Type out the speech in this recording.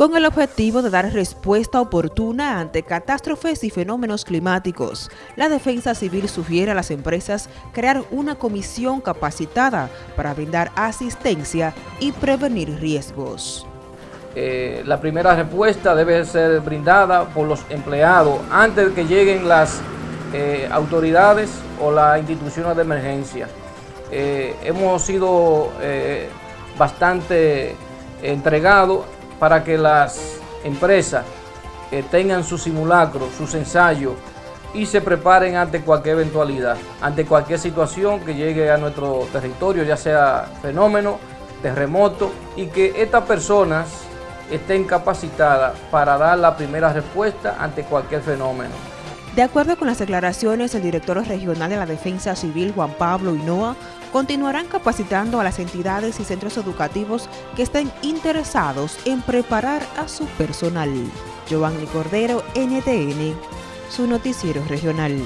con el objetivo de dar respuesta oportuna ante catástrofes y fenómenos climáticos. La Defensa Civil sugiere a las empresas crear una comisión capacitada para brindar asistencia y prevenir riesgos. Eh, la primera respuesta debe ser brindada por los empleados antes de que lleguen las eh, autoridades o las instituciones de emergencia. Eh, hemos sido bastante entregados para que las empresas tengan su simulacro, sus ensayos y se preparen ante cualquier eventualidad, ante cualquier situación que llegue a nuestro territorio, ya sea fenómeno, terremoto, y que estas personas estén capacitadas para dar la primera respuesta ante cualquier fenómeno. De acuerdo con las declaraciones del director regional de la Defensa Civil, Juan Pablo Hinoa, continuarán capacitando a las entidades y centros educativos que estén interesados en preparar a su personal. Giovanni Cordero, NTN, su noticiero regional.